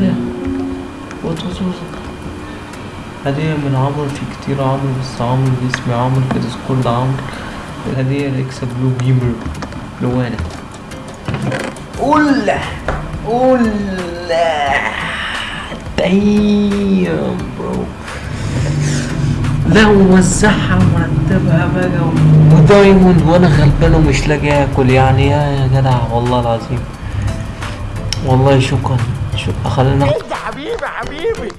ده وات هدية من عمرو في كتير عمرو بس عمرو باسمي عمرو كده كل عمرو الهدية الاكسا بلو بيمر. لو أنا قول قول دايم برو لا ووزعها ورتبها بقى ودايموند وأنا غلبان ومش لاقي آكل. يعني يا جدع والله العظيم. والله شكرا. شكرا. خلينا حبيبي حبيبي.